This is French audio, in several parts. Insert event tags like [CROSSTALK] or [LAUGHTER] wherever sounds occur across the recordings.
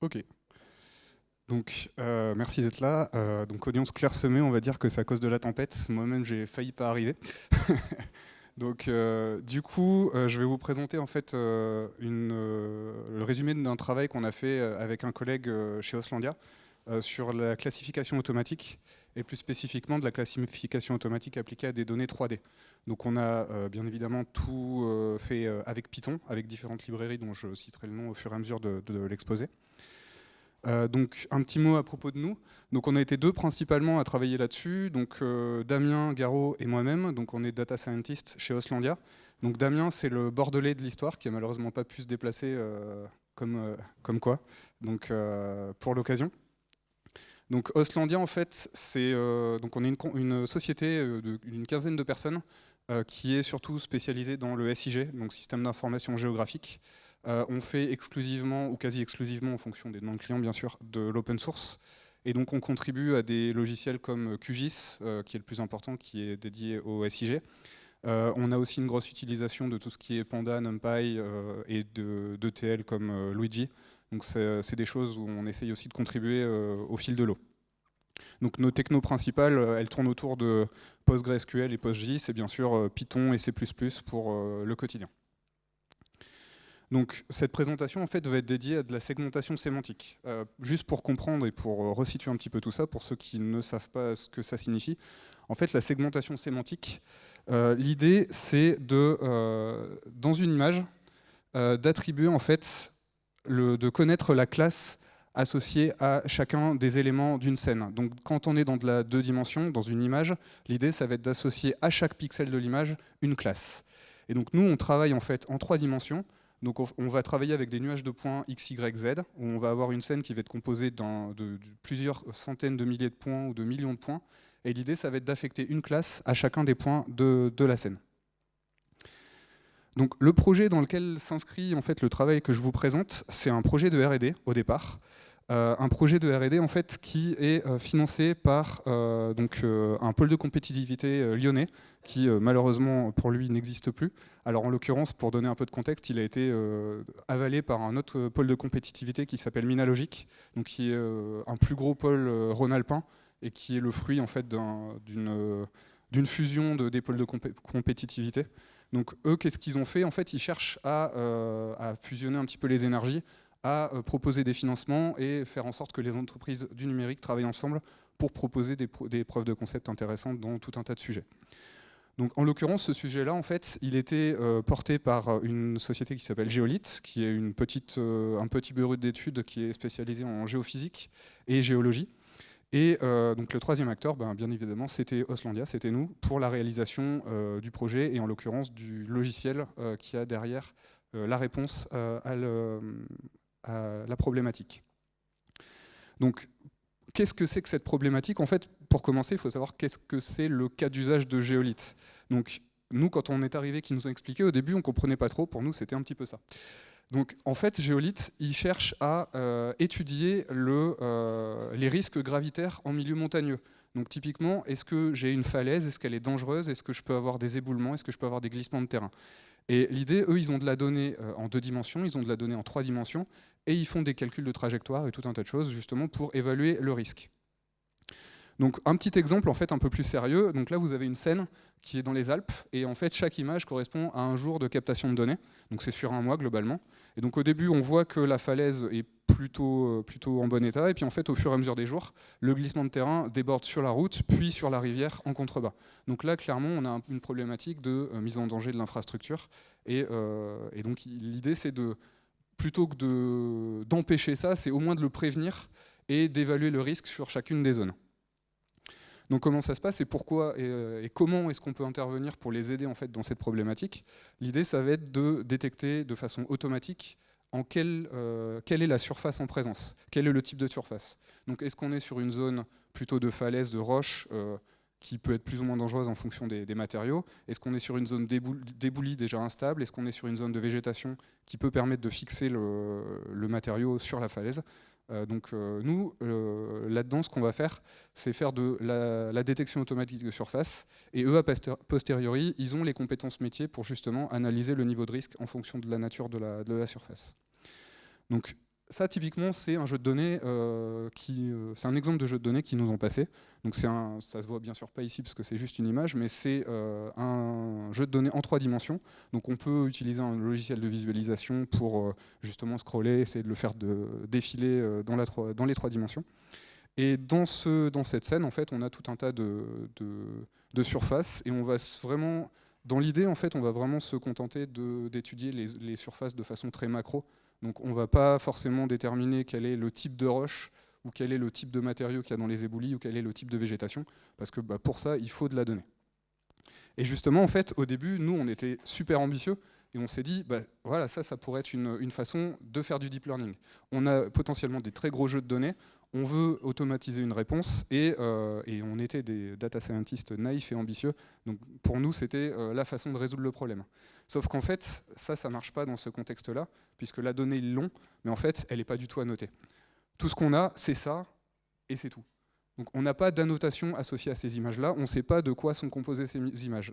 Ok. Donc, euh, merci d'être là. Euh, donc, audience clairsemée, on va dire que c'est à cause de la tempête. Moi-même, j'ai failli pas arriver. [LAUGHS] donc, euh, du coup, je vais vous présenter en fait le résumé d'un travail qu'on a fait avec un collègue chez Oslandia sur la classification automatique et plus spécifiquement de la classification automatique appliquée à des données 3D. Donc, on a bien évidemment tout fait avec Python, avec différentes librairies dont je citerai le nom au fur et à mesure de, de l'exposé. Euh, donc un petit mot à propos de nous. Donc on a été deux principalement à travailler là-dessus. Donc euh, Damien, Garot et moi-même. Donc on est data scientist chez Oslandia. Donc Damien c'est le bordelais de l'histoire qui a malheureusement pas pu se déplacer euh, comme, comme quoi. Donc pour l'occasion. Donc Oslandia en fait c'est donc on est une, société d'une quinzaine de personnes qui est surtout spécialisée dans le SIG, donc système d'information géographique. Euh, on fait exclusivement, ou quasi exclusivement en fonction des noms de clients bien sûr, de l'open source. Et donc on contribue à des logiciels comme QGIS, euh, qui est le plus important, qui est dédié au SIG. Euh, on a aussi une grosse utilisation de tout ce qui est Panda, NumPy et d'ETL comme Luigi. Donc c'est des choses où on essaye aussi de contribuer au fil de l'eau. Donc nos technos principales, elles tournent autour de PostgreSQL et PostGIS, et bien sûr Python et C++ pour le quotidien. Donc cette présentation en fait va être dédiée à de la segmentation sémantique. Euh, juste pour comprendre et pour euh, resituer un petit peu tout ça, pour ceux qui ne savent pas ce que ça signifie, en fait la segmentation sémantique, euh, l'idée c'est de, dans une image, d'attribuer en fait, de connaître la classe associée à chacun des éléments d'une scène. Donc quand on est dans de la deux dimensions, dans une image, l'idée ça va être d'associer à chaque pixel de l'image une classe. Et donc nous on travaille en fait en trois dimensions, donc on va travailler avec des nuages de points x, y, z, où on va avoir une scène qui va être composée de, plusieurs centaines de milliers de points ou de millions de points. Et l'idée, ça va être d'affecter une classe à chacun des points de, la scène. Donc le projet dans lequel s'inscrit en fait le travail que je vous présente, c'est un projet de R&D au départ. Euh, un projet de R&D en fait qui est euh, financé par euh, un pôle de compétitivité lyonnais qui malheureusement pour lui n'existe plus. Alors en l'occurrence, pour donner un peu de contexte, il a été avalé par un autre pôle de compétitivité qui s'appelle Minalogic, qui est un plus gros pôle rhône-alpin et qui est le fruit en fait d'une fusion de, des pôles de compétitivité. Donc eux, qu'est-ce qu'ils ont fait? En fait, ils cherchent à, à fusionner un petit peu les énergies à euh, proposer des financements et faire en sorte que les entreprises du numérique travaillent ensemble pour proposer des, preuves de concept intéressantes dans tout un tas de sujets. Donc, en l'occurrence, ce sujet-là, en fait, il était euh, porté par euh, une société qui s'appelle Géolith, qui est un petit bureau d'études qui est spécialisé en géophysique et géologie. Et donc le troisième acteur, ben, bien évidemment, c'était Oslandia, c'était nous, pour la réalisation du projet et en l'occurrence du logiciel qui a derrière la réponse à, la problématique. Donc, qu'est-ce que c'est que cette problématique? En fait, pour commencer, il faut savoir qu'est-ce que c'est le cas d'usage de géolithes. Donc, nous, quand on est arrivé, qui nous ont expliqué, au début, on ne comprenait pas trop, pour nous, c'était un petit peu ça. Donc, en fait, Géolith, il cherche à euh, étudier euh, les risques gravitaires en milieu montagneux. Donc, typiquement, est-ce que j'ai une falaise? Est-ce qu'elle est dangereuse? Est-ce que je peux avoir des éboulements? Est-ce que je peux avoir des glissements de terrain? Et l'idée, eux, ils ont de la donnée euh, en deux dimensions, ils ont de la donnée en trois dimensions, et ils font des calculs de trajectoire et tout un tas de choses justement pour évaluer le risque. Donc un petit exemple en fait un peu plus sérieux, donc là vous avez une scène qui est dans les Alpes et en fait chaque image correspond à un jour de captation de données, donc c'est sur un mois globalement. Et donc au début on voit que la falaise est plutôt, euh, en bon état et puis en fait au fur et à mesure des jours, le glissement de terrain déborde sur la route puis sur la rivière en contrebas. Donc là clairement on a une problématique de euh, mise en danger de l'infrastructure euh, et donc l'idée c'est de plutôt que d'empêcher ça, c'est au moins de le prévenir et d'évaluer le risque sur chacune des zones. Donc comment ça se passe et pourquoi et, euh, comment est-ce qu'on peut intervenir pour les aider en fait dans cette problématique? L'idée, ça va être de détecter de façon automatique en quelle, euh, quelle est la surface en présence, quel est le type de surface. Donc est-ce qu'on est sur une zone plutôt de falaise, de roche, euh, qui peut être plus ou moins dangereuse en fonction des, matériaux? Est-ce qu'on est sur une zone déboulie déjà instable? Est-ce qu'on est sur une zone de végétation qui peut permettre de fixer le, matériau sur la falaise? Donc euh, nous, euh, là-dedans, ce qu'on va faire, c'est faire de la, détection automatique de surface, et eux, a posteriori, ils ont les compétences métiers pour justement analyser le niveau de risque en fonction de la nature de la, de la surface. Donc ça, typiquement, c'est un jeu de données qui, c'est un exemple de jeu de données qui nous ont passé. Donc c'est un, ça se voit bien sûr pas ici parce que c'est juste une image, mais c'est un jeu de données en trois dimensions. Donc on peut utiliser un logiciel de visualisation pour justement scroller, essayer de le faire défiler dans, la, dans les trois dimensions. Et dans, ce, dans cette scène, en fait, on a tout un tas de, de, surfaces et on va vraiment, dans l'idée, en fait, on va vraiment se contenter d'étudier les, les, surfaces de façon très macro. Donc on ne va pas forcément déterminer quel est le type de roche ou quel est le type de matériau qu'il y a dans les éboulis ou quel est le type de végétation, parce que bah, pour ça, il faut de la donnée. Et justement, en fait, au début, nous, on était super ambitieux, et on s'est dit, bah, voilà, ça, ça pourrait être une, une, façon de faire du deep learning. On a potentiellement des très gros jeux de données, on veut automatiser une réponse euh, et, on était des data scientists naïfs et ambitieux. Pour nous, c'était euh, la façon de résoudre le problème. Sauf qu'en fait, ça, ça ne marche pas dans ce contexte-là, puisque la donnée, ils l'ont, mais en fait, elle n'est pas du tout annotée. Tout ce qu'on a, c'est ça, et c'est tout. On n'a pas d'annotation associée à ces images-là, on ne sait pas de quoi sont composées ces images.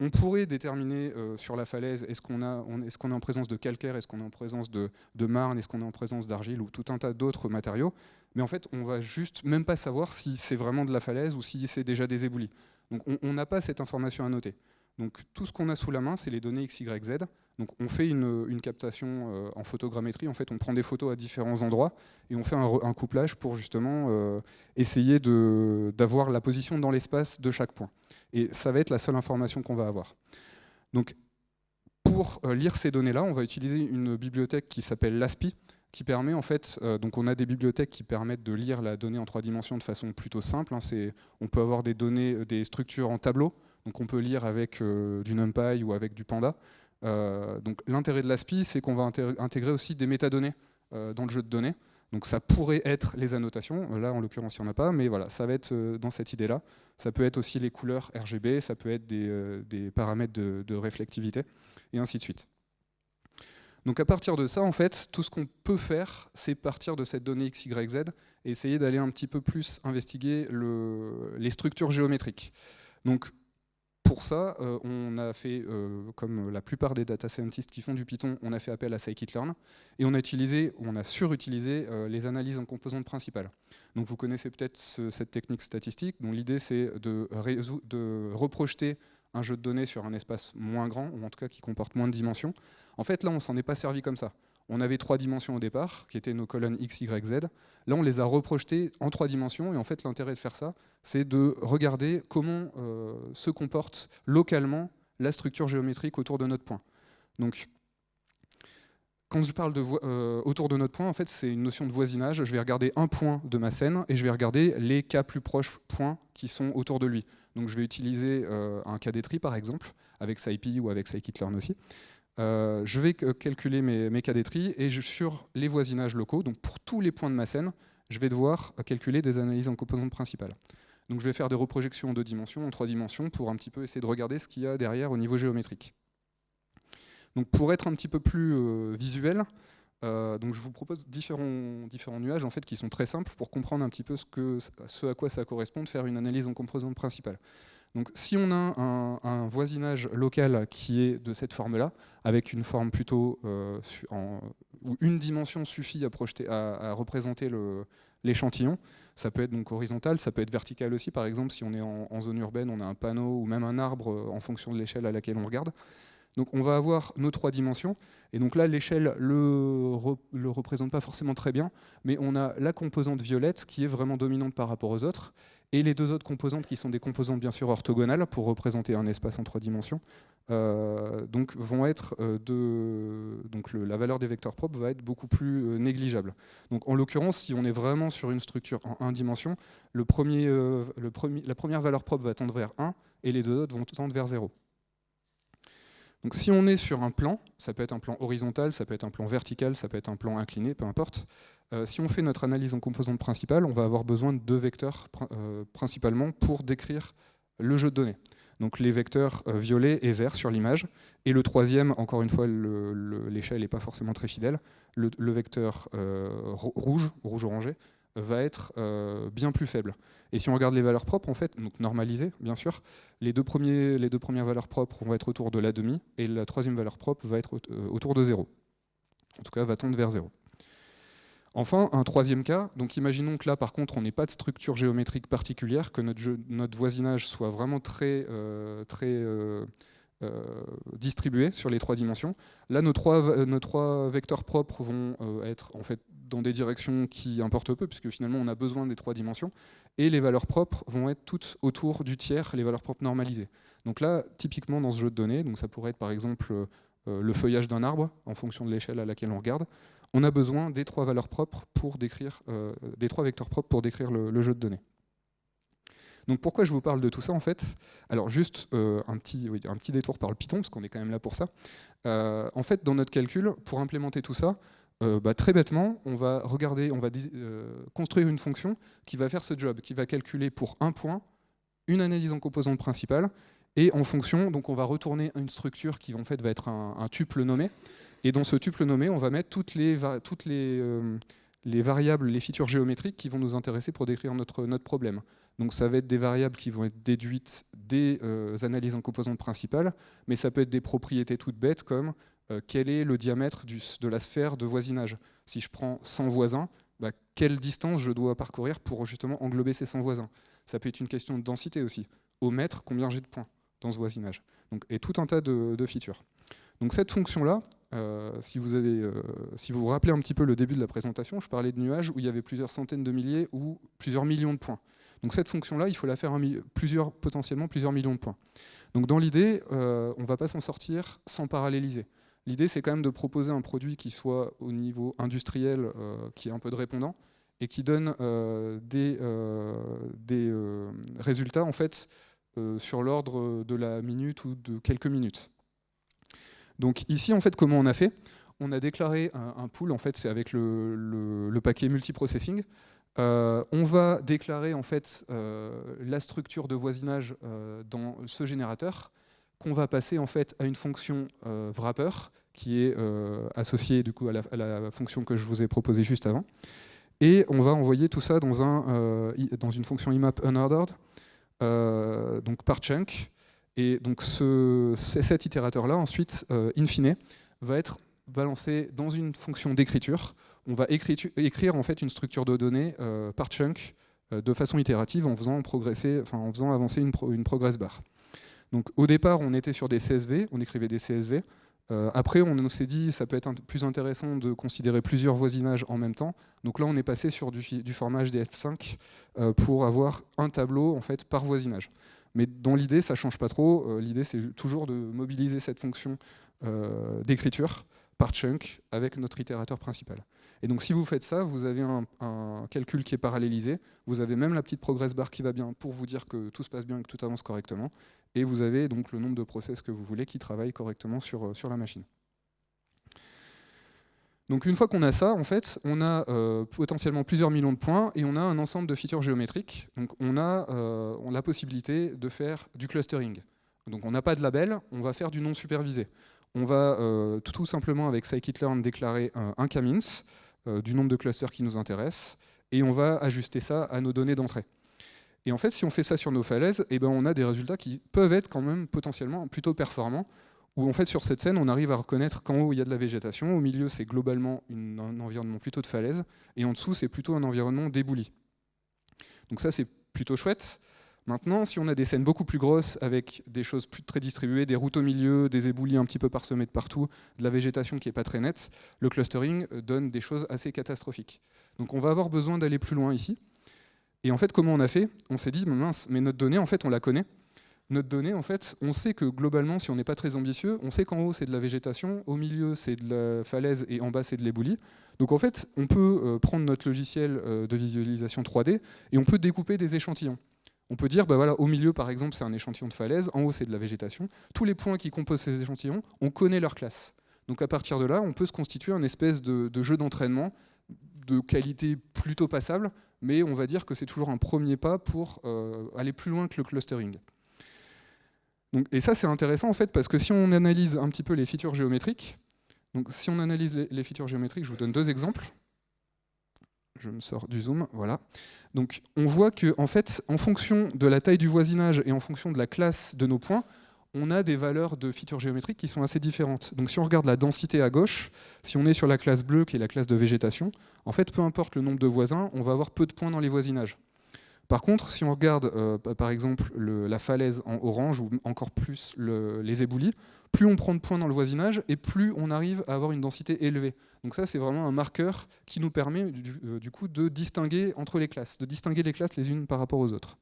On pourrait déterminer euh, sur la falaise, est-ce qu'on est, en présence de calcaire, est-ce qu'on est en présence de, marne, est-ce qu'on est en présence d'argile ou tout un tas d'autres matériaux, mais en fait on va juste même pas savoir si c'est vraiment de la falaise ou si c'est déjà des éboulis. Donc on n'a pas cette information à noter. Donc tout ce qu'on a sous la main, c'est les données X, Y, Z. On fait une, captation euh, en photogrammétrie, en fait on prend des photos à différents endroits et on fait un, couplage pour justement euh, essayer d'avoir la position dans l'espace de chaque point. Et ça va être la seule information qu'on va avoir. Donc pour euh, lire ces données-là, on va utiliser une bibliothèque qui s'appelle LASPI, qui permet en fait, donc on a des bibliothèques qui permettent de lire la donnée en trois dimensions de façon plutôt simple. Hein. on peut avoir des données, des structures en tableau, donc on peut lire avec du NumPy ou avec du Panda. Euh, donc l'intérêt de l'ASPI, c'est qu'on va intégrer aussi des métadonnées euh, dans le jeu de données. Donc ça pourrait être les annotations, là en l'occurrence il n'y en a pas, mais voilà, ça va être dans cette idée-là. Ça peut être aussi les couleurs RGB, ça peut être des, paramètres de, réflectivité, et ainsi de suite. Donc à partir de ça, en fait, tout ce qu'on peut faire, c'est partir de cette donnée XYZ et essayer d'aller un petit peu plus investiguer le, les structures géométriques. Donc pour ça, euh, on a fait, euh, comme la plupart des data scientists qui font du Python, on a fait appel à scikit-learn et on a utilisé, on a surutilisé euh, les analyses en composantes principales. Donc vous connaissez peut-être cette technique statistique, dont l'idée c'est de, reprojeter un jeu de données sur un espace moins grand, ou en tout cas qui comporte moins de dimensions. En fait, là, on s'en est pas servi comme ça. On avait trois dimensions au départ, qui étaient nos colonnes x, y, z. Là, on les a reprojetées en trois dimensions, et en fait, l'intérêt de faire ça, c'est de regarder comment euh, se comporte localement la structure géométrique autour de notre point. Donc, quand je parle de euh, autour de notre point, en fait, c'est une notion de voisinage. Je vais regarder un point de ma scène et je vais regarder les cas plus proches points qui sont autour de lui. Donc, je vais utiliser euh, un cas d'étri, par exemple, avec SciPy ou avec scikit-learn aussi. Euh, je vais calculer mes, mes cadétries et sur les voisinages locaux, donc pour tous les points de ma scène, je vais devoir calculer des analyses en composantes principales. Donc je vais faire des reprojections en deux dimensions, en trois dimensions, pour un petit peu essayer de regarder ce qu'il y a derrière au niveau géométrique. Donc pour être un petit peu plus euh, visuel, euh, donc je vous propose différents, nuages en fait, qui sont très simples pour comprendre un petit peu ce à quoi ça correspond de faire une analyse en composantes principales. Donc si on a un, voisinage local qui est de cette forme-là, avec une forme plutôt euh, où une dimension suffit à, représenter l'échantillon, ça peut être donc horizontal, ça peut être vertical aussi, par exemple si on est en, zone urbaine, on a un panneau ou même un arbre euh, en fonction de l'échelle à laquelle on regarde. Donc on va avoir nos trois dimensions, et donc là l'échelle le, le représente pas forcément très bien, mais on a la composante violette qui est vraiment dominante par rapport aux autres, et les deux autres composantes qui sont des composantes bien sûr orthogonales pour représenter un espace en trois dimensions, euh, donc vont être euh, de, donc la valeur des vecteurs propres va être beaucoup plus euh, négligeable. Donc en l'occurrence, si on est vraiment sur une structure en 1 dimension, la première valeur propre va tendre vers 1 et les deux autres vont tendre vers 0. Donc si on est sur un plan, ça peut être un plan horizontal, ça peut être un plan vertical, ça peut être un plan incliné, peu importe, euh, si on fait notre analyse en composantes principales, on va avoir besoin de deux vecteurs euh, principalement pour décrire le jeu de données. Donc les vecteurs euh, violets et verts sur l'image. Et le troisième, encore une fois, l'échelle n'est pas forcément très fidèle, le, vecteur rouge, rouge-orangé, va être bien plus faible. Et si on regarde les valeurs propres, en fait, donc normalisées, bien sûr, les deux, premiers, les deux premières valeurs propres vont être autour de la demi, et la troisième valeur propre va être autour de zéro. En tout cas, va tendre vers zéro. Enfin, un troisième cas, donc imaginons que là par contre on n'ait pas de structure géométrique particulière, que notre, voisinage soit vraiment très, euh, euh, euh, distribué sur les trois dimensions. Là nos trois, nos trois vecteurs propres vont être en fait dans des directions qui importent peu, puisque finalement on a besoin des trois dimensions, et les valeurs propres vont être toutes autour du tiers, les valeurs propres normalisées. Donc là, typiquement dans ce jeu de données, ça pourrait être par exemple le feuillage d'un arbre, en fonction de l'échelle à laquelle on regarde, on a besoin des trois valeurs propres pour décrire, euh, des trois vecteurs propres pour décrire le, jeu de données. Donc pourquoi je vous parle de tout ça en fait? Alors juste euh, un, petit, détour par le Python, parce qu'on est quand même là pour ça. Euh, en fait, dans notre calcul, pour implémenter tout ça, bah, très bêtement, on va regarder, on va construire une fonction qui va faire ce job, qui va calculer pour un point une analyse en composante principale, et en fonction, donc on va retourner une structure qui en fait va être un tuple nommé, et dans ce tuple nommé, on va mettre toutes les, toutes les, euh, les, variables, les features géométriques qui vont nous intéresser pour décrire notre, notre problème. Donc ça va être des variables qui vont être déduites des euh, analyses en composantes principales, mais ça peut être des propriétés toutes bêtes comme euh, quel est le diamètre de la sphère de voisinage. Si je prends 100 voisins, bah, quelle distance je dois parcourir pour justement englober ces 100 voisins? Ça peut être une question de densité aussi. Au mètre, combien j'ai de points dans ce voisinage? Donc, Et tout un tas de features. Donc cette fonction-là, euh, si, vous avez, euh, si vous vous rappelez un petit peu le début de la présentation, je parlais de nuages où il y avait plusieurs centaines de milliers ou plusieurs millions de points. Donc cette fonction-là, il faut la faire plusieurs, potentiellement plusieurs millions de points. Donc dans l'idée, euh, on ne va pas s'en sortir sans paralléliser. L'idée, c'est quand même de proposer un produit qui soit au niveau industriel, qui ait un peu de répondant, et qui donne des, des résultats en fait, sur l'ordre de la minute ou de quelques minutes. Donc ici, en fait, comment on a fait? On a déclaré un, pool, en fait, c'est avec le, paquet multiprocessing. Euh, on va déclarer en fait euh, la structure de voisinage euh, dans ce générateur qu'on va passer en fait à une fonction wrapper qui est associée du coup à la, fonction que je vous ai proposée juste avant. Et on va envoyer tout ça dans, un, dans une fonction IMAP unordered, donc par chunk, et donc cet itérateur-là, ensuite, euh, in fine, va être balancé dans une fonction d'écriture. On va écrire en fait une structure de données euh, par chunk euh, de façon itérative en faisant, progresser, en faisant avancer une, une, progress bar. Donc au départ, on était sur des CSV, on écrivait des CSV. après, on s'est dit ça peut être plus intéressant de considérer plusieurs voisinages en même temps. Donc là, on est passé sur du, du format HDF5 pour avoir un tableau en fait par voisinage. Mais dans l'idée, ça ne change pas trop. Euh, l'idée, c'est toujours de mobiliser cette fonction euh, d'écriture par chunk avec notre itérateur principal. Et donc si vous faites ça, vous avez un, calcul qui est parallélisé, vous avez même la petite progress bar qui va bien pour vous dire que tout se passe bien et que tout avance correctement, et vous avez donc le nombre de process que vous voulez qui travaillent correctement sur, euh, sur la machine. Donc une fois qu'on a ça, en fait, on a euh, potentiellement plusieurs millions de points et on a un ensemble de features géométriques. Donc on a, euh, la possibilité de faire du clustering. Donc on n'a pas de label, on va faire du non supervisé. On va euh, tout simplement avec scikit-learn déclarer un, k-means du nombre de clusters qui nous intéressent et on va ajuster ça à nos données d'entrée. Et en fait, si on fait ça sur nos falaises, eh ben, on a des résultats qui peuvent être quand même potentiellement plutôt performants où en fait sur cette scène on arrive à reconnaître qu'en haut il y a de la végétation, au milieu c'est globalement un environnement plutôt de falaise, et en dessous c'est plutôt un environnement débouli. Donc ça c'est plutôt chouette. Maintenant, si on a des scènes beaucoup plus grosses avec des choses plus très distribuées, des routes au milieu, des éboulis un petit peu parsemés de partout, de la végétation qui n'est pas très nette, le clustering euh, donne des choses assez catastrophiques. Donc on va avoir besoin d'aller plus loin ici. Et en fait, comment on a fait? On s'est dit, mince, mais notre donnée, en fait, on la connaît notre donnée, en fait, on sait que globalement, si on n'est pas très ambitieux, on sait qu'en haut c'est de la végétation, au milieu c'est de la falaise et en bas c'est de l'éboulis. Donc en fait, on peut euh, prendre notre logiciel euh, de visualisation 3D et on peut découper des échantillons. On peut dire, bah voilà, au milieu par exemple c'est un échantillon de falaise, en haut c'est de la végétation. Tous les points qui composent ces échantillons, on connaît leur classe. Donc à partir de là, on peut se constituer un espèce de, jeu d'entraînement de qualité plutôt passable, mais on va dire que c'est toujours un premier pas pour euh, aller plus loin que le clustering et ça, c'est intéressant en fait, parce que si on analyse un petit peu les features géométriques, donc si on analyse les, géométriques, je vous donne deux exemples. Je me sors du zoom, voilà. Donc on voit que en fait, en fonction de la taille du voisinage et en fonction de la classe de nos points, on a des valeurs de features géométriques qui sont assez différentes. Donc si on regarde la densité à gauche, si on est sur la classe bleue, qui est la classe de végétation, en fait, peu importe le nombre de voisins, on va avoir peu de points dans les voisinages. Par contre, si on regarde euh, par exemple la falaise en orange ou encore plus les éboulis, plus on prend de points dans le voisinage et plus on arrive à avoir une densité élevée. Donc ça, c'est vraiment un marqueur qui nous permet du, euh, coup de distinguer entre les classes, de distinguer les classes les unes par rapport aux autres.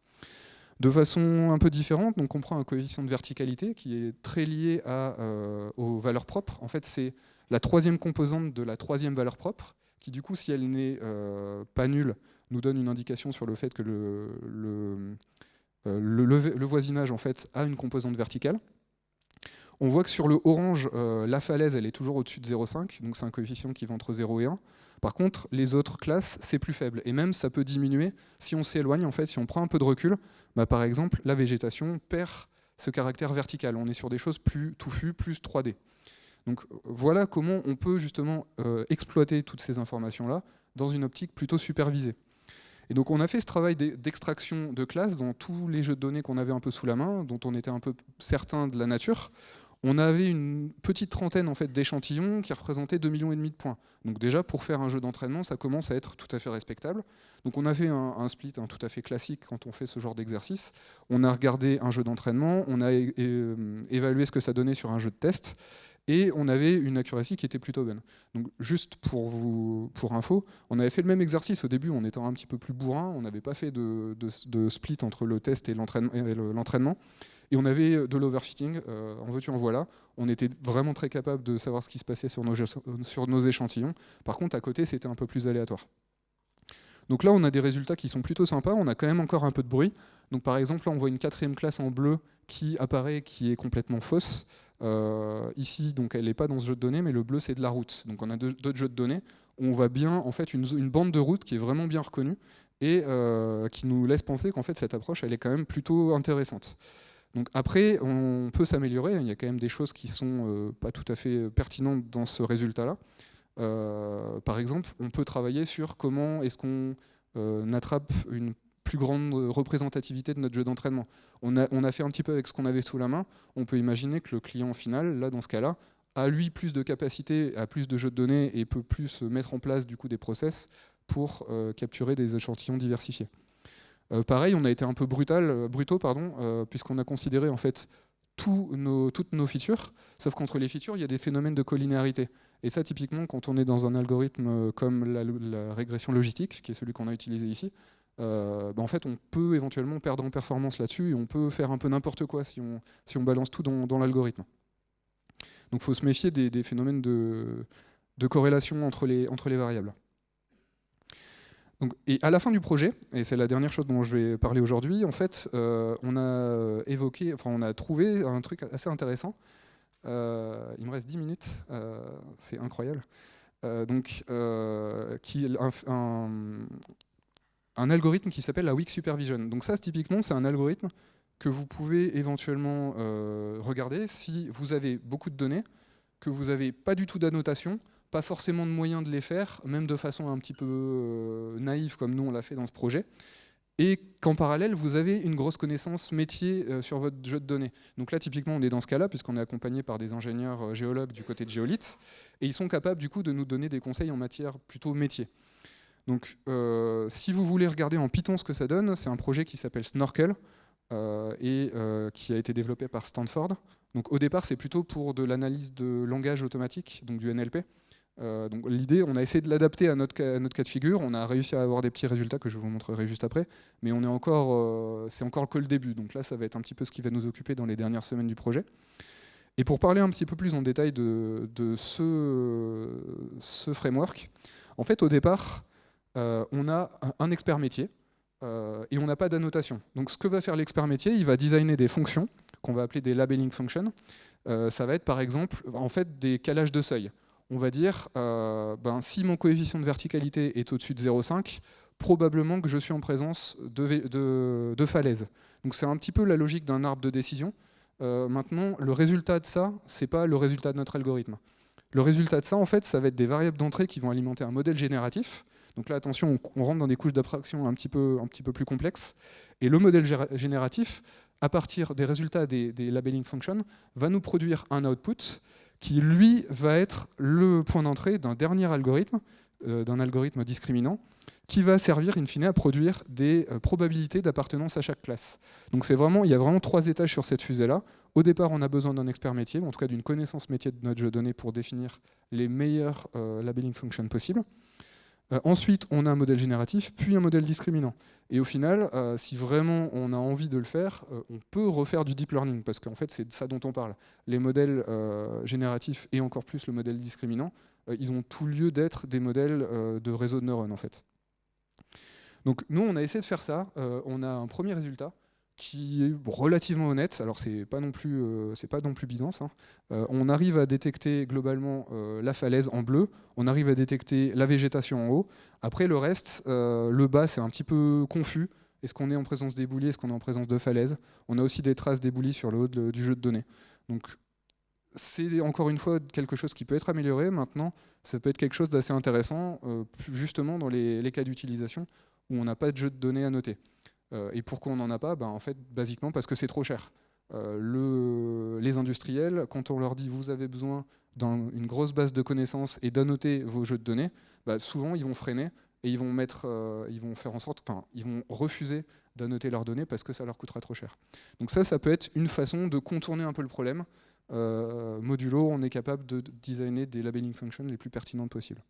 De façon un peu différente, on prend un coefficient de verticalité qui est très lié euh, aux valeurs propres. En fait, c'est la troisième composante de la troisième valeur propre, qui du coup, si elle n'est pas nulle, nous donne une indication sur le fait que le, le, euh, le, voisinage en fait, a une composante verticale. On voit que sur le orange, la falaise, elle est toujours au-dessus de 0,5, donc c'est un coefficient qui va entre 0 et 1. Par contre, les autres classes, c'est plus faible. Et même, ça peut diminuer si on s'éloigne, en fait, si on prend un peu de recul. Bah, par exemple, la végétation perd ce caractère vertical. On est sur des choses plus touffues, plus 3D. Donc voilà comment on peut justement euh, exploiter toutes ces informations-là dans une optique plutôt supervisée. Et donc on a fait ce travail d'extraction de classes dans tous les jeux de données qu'on avait un peu sous la main, dont on était un peu certain de la nature on avait une petite trentaine en fait, d'échantillons qui représentaient 2,5 millions de points. Donc déjà, pour faire un jeu d'entraînement, ça commence à être tout à fait respectable. Donc on a fait un, split tout à fait classique quand on fait ce genre d'exercice. On a regardé un jeu d'entraînement, on a évalué ce que ça donnait sur un jeu de test, et on avait une accuracy qui était plutôt bonne. Donc juste pour vous, pour info, on avait fait le même exercice au début en étant un petit peu plus bourrin, on n'avait pas fait de, split entre le test et l'entraînement. Et on avait de l'overfitting, euh, en veux-tu, en voilà. On était vraiment très capable de savoir ce qui se passait sur nos, sur nos échantillons. Par contre, à côté, c'était un peu plus aléatoire. Donc là, on a des résultats qui sont plutôt sympas. On a quand même encore un peu de bruit. Donc par exemple, là, on voit une quatrième classe en bleu qui apparaît, qui est complètement fausse. Euh, ici, donc, elle n'est pas dans ce jeu de données, mais le bleu, c'est de la route. Donc on a d'autres jeux de données. On voit bien en fait une, bande de route qui est vraiment bien reconnue et qui nous laisse penser qu'en fait cette approche, elle est quand même plutôt intéressante. Donc après, on peut s'améliorer, il y a quand même des choses qui ne sont euh, pas tout à fait pertinentes dans ce résultat-là. Euh, par exemple, on peut travailler sur comment est-ce qu'on euh, attrape une plus grande représentativité de notre jeu d'entraînement. On a, fait un petit peu avec ce qu'on avait sous la main, on peut imaginer que le client final, là dans ce cas-là, a lui plus de capacité, a plus de jeux de données et peut plus mettre en place du coup des process pour capturer des échantillons diversifiés. Euh, pareil, on a été un peu brutal, euh, brutaux, pardon, euh, puisqu'on a considéré en fait toutes nos features, sauf qu'entre les features, il y a des phénomènes de collinéarité. Et ça, typiquement, quand on est dans un algorithme comme la, régression logistique, qui est celui qu'on a utilisé ici, bah, en fait, on peut éventuellement perdre en performance là-dessus et on peut faire un peu n'importe quoi si on, si on balance tout dans, l'algorithme. Donc il faut se méfier des, phénomènes de, corrélation entre les, variables et à la fin du projet, et c'est la dernière chose dont je vais parler aujourd'hui, en fait, euh, on a évoqué, enfin, on a trouvé un truc assez intéressant. Euh, il me reste 10 minutes, euh, c'est incroyable. donc, qui algorithme qui s'appelle la Weak Supervision. Donc ça, typiquement, c'est un algorithme que vous pouvez éventuellement regarder si vous avez beaucoup de données, que vous n'avez pas du tout d'annotation, pas forcément de moyens de les faire, même de façon un petit peu euh, naïve comme nous on l'a fait dans ce projet, et qu'en parallèle, vous avez une grosse connaissance métier euh, sur votre jeu de données. Donc là, typiquement, on est dans ce cas-là, puisqu'on est accompagné par des ingénieurs euh, géologues du côté de Géolith, et ils sont capables du coup de nous donner des conseils en matière plutôt métier. Donc si vous voulez regarder en Python ce que ça donne, c'est un projet qui s'appelle Snorkel, et qui a été développé par Stanford. Donc au départ, c'est plutôt pour de l'analyse de langage automatique, donc du NLP. Euh, donc l'idée, on a essayé de l'adapter à notre, cas, de figure. On a réussi à avoir des petits résultats que je vous montrerai juste après, mais on est encore, euh, c'est encore que le début. Donc là, ça va être un petit peu ce qui va nous occuper dans les dernières semaines du projet. Et pour parler un petit peu plus en détail de, ce, framework, en fait, au départ, euh, on a un expert métier et on n'a pas d'annotation. Donc ce que va faire l'expert métier, il va designer des fonctions qu'on va appeler des labeling functions. ça va être par exemple en fait des calages de seuil on va dire, euh, ben, si mon coefficient de verticalité est au-dessus de 0,5, probablement que je suis en présence de, de, falaise. Donc c'est un petit peu la logique d'un arbre de décision. Euh, maintenant, le résultat de ça, c'est pas le résultat de notre algorithme. Le résultat de ça, en fait, ça va être des variables d'entrée qui vont alimenter un modèle génératif. Donc là, attention, on, rentre dans des couches d'abstraction un, petit peu, plus complexes. Et le modèle génératif à partir des résultats des, des labeling functions, va nous produire un output qui, lui, va être le point d'entrée d'un dernier algorithme, euh, d'un algorithme discriminant, qui va servir, in fine, à produire des euh, probabilités d'appartenance à chaque classe. Donc vraiment, il y a vraiment trois étages sur cette fusée-là. Au départ, on a besoin d'un expert métier, en tout cas d'une connaissance métier de notre jeu de données pour définir les meilleurs euh, labeling functions possibles. Ensuite, on a un modèle génératif, puis un modèle discriminant. Et au final, si vraiment on a envie de le faire, on peut refaire du deep learning, parce qu'en fait, c'est de ça dont on parle. Les modèles génératifs et encore plus le modèle discriminant, ils ont tout lieu d'être des modèles de réseau de neurones, en fait. Donc nous, on a essayé de faire ça. Euh, on a un premier résultat qui est relativement honnête. Alors c'est pas non plus, euh, c'est pas non plus bidance. Hein. Euh, on arrive à détecter globalement la falaise en bleu. On arrive à détecter la végétation en haut. Après le reste, le bas, c'est un petit peu confus. Est-ce qu'on est en présence d'éboulis Est-ce qu'on est en présence de falaise On a aussi des traces d'éboulis sur le haut du jeu de données. Donc c'est encore une fois quelque chose qui peut être amélioré. Maintenant, ça peut être quelque chose d'assez intéressant, justement dans les cas d'utilisation où on n'a pas de jeu de données à noter. Euh, et pourquoi on n'en a pas ben, En fait, basiquement parce que c'est trop cher. Euh, les industriels, quand on leur dit vous avez besoin d'une grosse base de connaissances et d'annoter vos jeux de données, ben, souvent ils vont freiner et ils vont mettre, euh, ils vont faire en sorte, enfin, ils vont refuser d'annoter leurs données parce que ça leur coûtera trop cher. Donc ça, ça peut être une façon de contourner un peu le problème. modulo, on est capable de designer des labeling functions les plus pertinentes possibles.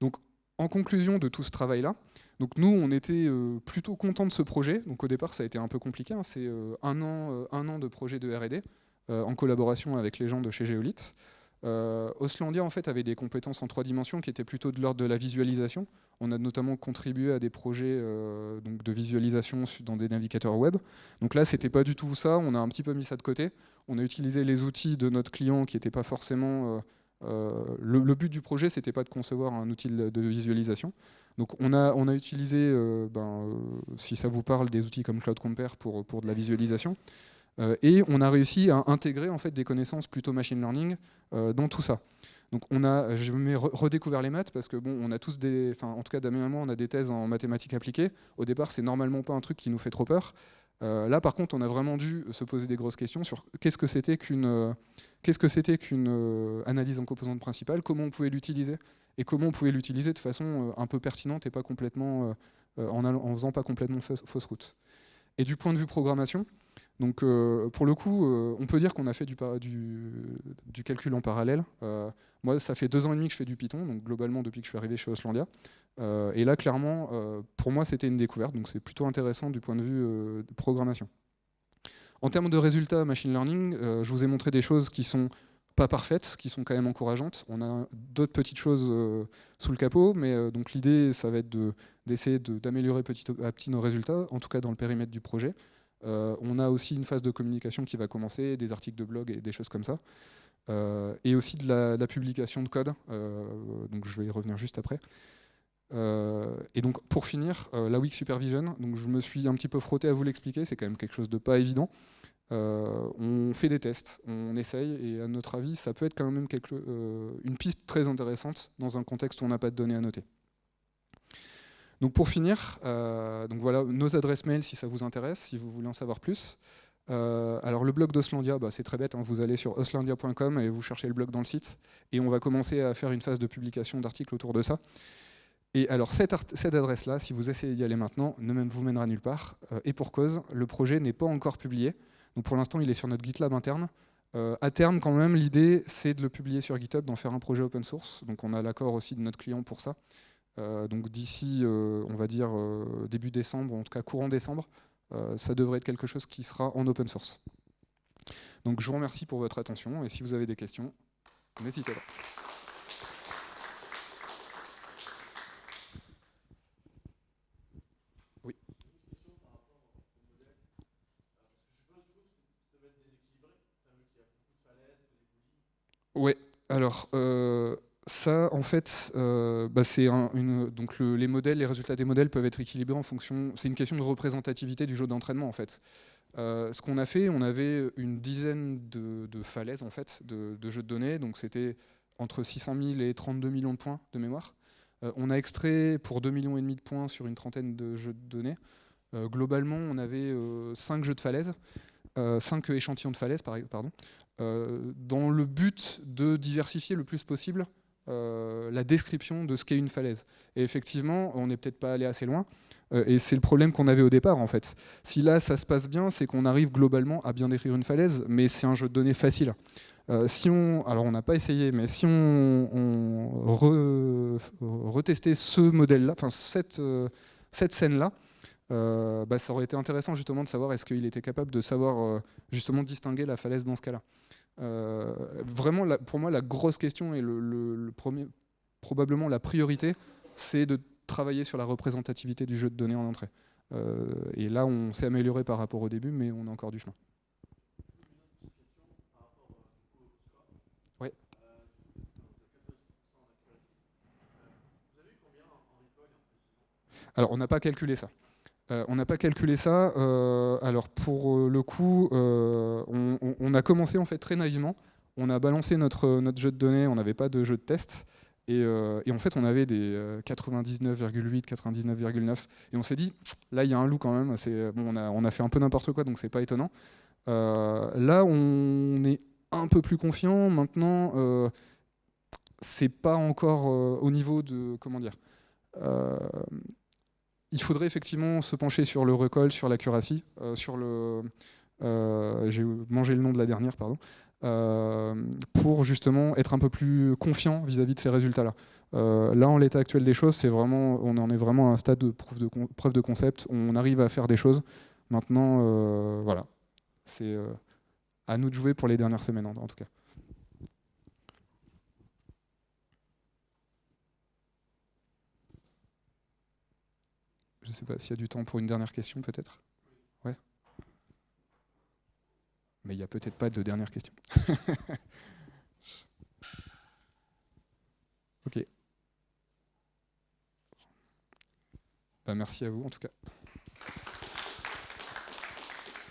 Donc en conclusion de tout ce travail-là, donc nous, on était euh, plutôt contents de ce projet. Donc au départ, ça a été un peu compliqué. Hein. C'est euh, un, an, euh, un an de projet de R&D en collaboration avec les gens de chez Geolith. Oslandia en fait avait des compétences en trois dimensions qui étaient plutôt de l'ordre de la visualisation. On a notamment contribué à des projets de visualisation dans des navigateurs web. Donc là, c'était pas du tout ça. On a un petit peu mis ça de côté. On a utilisé les outils de notre client qui n'étaient pas forcément euh, le, but du projet, c'était pas de concevoir un outil de visualisation. Donc on a, utilisé, euh, ben, euh, si ça vous parle, des outils comme Cloud Compare pour, pour de la visualisation. et on a réussi à intégrer en fait, des connaissances plutôt machine learning dans tout ça. Donc on a, je me redécouvert les maths parce que bon, on a tous des, en tout cas Damien et moi, on a des thèses en mathématiques appliquées. Au départ, c'est normalement pas un truc qui nous fait trop peur. Euh, là, par contre, on a vraiment dû se poser des grosses questions sur qu'est-ce que c'était qu'une euh, euh, analyse en composante principale, comment on pouvait l'utiliser et comment on pouvait l'utiliser de façon un peu pertinente et pas complètement en, en, faisant pas complètement fausse route. Et du point de vue programmation, donc pour le coup, on peut dire qu'on a fait du, calcul en parallèle. moi, ça fait deux ans et demi que je fais du Python, donc globalement depuis que je suis arrivé chez Oslandia. Euh, et là, clairement, euh, pour moi, c'était une découverte, donc c'est plutôt intéressant du point de vue euh, de programmation. En termes de résultats machine learning, je vous ai montré des choses qui sont pas parfaites, qui sont quand même encourageantes. On a d'autres petites choses sous le capot, mais donc l'idée, ça va être d'essayer d'améliorer petit à petit nos résultats, en tout cas dans le périmètre du projet. On a aussi une phase de communication qui va commencer, des articles de blog et des choses comme ça. et aussi de la, publication de code, donc je vais y revenir juste après. Euh, et donc pour finir, euh, la Week Supervision, donc je me suis un petit peu frotté à vous l'expliquer, c'est quand même quelque chose de pas évident. Euh, on fait des tests, on essaye, et à notre avis, ça peut être quand même une piste très intéressante dans un contexte où on n'a pas de données à noter. Donc pour finir, donc voilà nos adresses mail si ça vous intéresse, si vous voulez en savoir plus. alors le blog d'Oslandia, bah, c'est très bête, hein, vous allez sur oslandia.com et vous cherchez le blog dans le site, et on va commencer à faire une phase de publication d'articles autour de ça. Et alors cette, adresse-là, si vous essayez d'y aller maintenant, ne même vous mènera nulle part. Euh, et pour cause, le projet n'est pas encore publié. Pour l'instant, il est sur notre GitLab interne. Euh, à terme, quand même, l'idée, c'est de le publier sur GitHub, d'en faire un projet open source. Donc on a l'accord aussi de notre client pour ça. Euh, donc d'ici, on va dire, début décembre, en tout cas courant décembre, ça devrait être quelque chose qui sera en open source. Donc je vous remercie pour votre attention, et si vous avez des questions, n'hésitez pas. Ouais, alors euh, ça, en fait, euh, bah, c'est une, donc les modèles, les résultats des modèles peuvent être équilibrés en fonction. C'est une question de représentativité du jeu d'entraînement, en fait. Euh, ce qu'on a fait, on avait une dizaine de, falaises en fait, de, jeux de données, donc c'était entre 600 000 et 32 millions de points de mémoire. on a extrait pour 2 millions et demi de points sur une trentaine de jeux de données. globalement, on avait 5 jeux de falaise, 5 échantillons de falaise, pardon, dans le but de diversifier le plus possible la description de ce qu'est une falaise. Et effectivement, on n'est peut-être pas allé assez loin, et c'est le problème qu'on avait au départ en fait. Si là ça se passe bien, c'est qu'on arrive globalement à bien décrire une falaise, mais c'est un jeu de données facile. Euh, si on, alors on n'a pas essayé, mais si on, retestait ce modèle-là, enfin cette, euh, cette scène-là, euh, bah, ça aurait été intéressant justement de savoir est-ce qu'il était capable de savoir justement distinguer la falaise dans ce cas-là. Vraiment, pour moi, la grosse question et le, premier, probablement la priorité, c'est de travailler sur la représentativité du jeu de données en entrée. et là, on s'est amélioré par rapport au début, mais on a encore du chemin. Alors, on n'a pas calculé ça. Euh, on n'a pas calculé ça. Euh, alors, pour euh, le coup, on, a commencé en fait très naïvement. On a balancé notre, jeu de données, on n'avait pas de jeu de test. Et, en fait, on avait des 99,8, 99,9. Et on s'est dit, là, il y a un loup quand même. On, a, on a fait un peu n'importe quoi, donc c'est pas étonnant. là, on est un peu plus confiant. Maintenant, c'est pas encore au niveau de. Comment dire il faudrait effectivement se pencher sur le recall, sur l'accuracy, euh, sur le... Euh, j'ai mangé le nom de la dernière, pardon. Euh, pour justement être un peu plus confiant vis-à-vis de ces résultats-là. là, en l'état actuel des choses, c'est vraiment, on en est vraiment à un stade de, preuve de concept. On arrive à faire des choses. Maintenant, voilà, c'est à nous de jouer pour les dernières semaines en tout cas. Je ne sais pas s'il y a du temps pour une dernière question, peut-être? Ouais Mais il n'y a peut-être pas de dernière question. [LAUGHS] ok. Bah, merci à vous, en tout cas.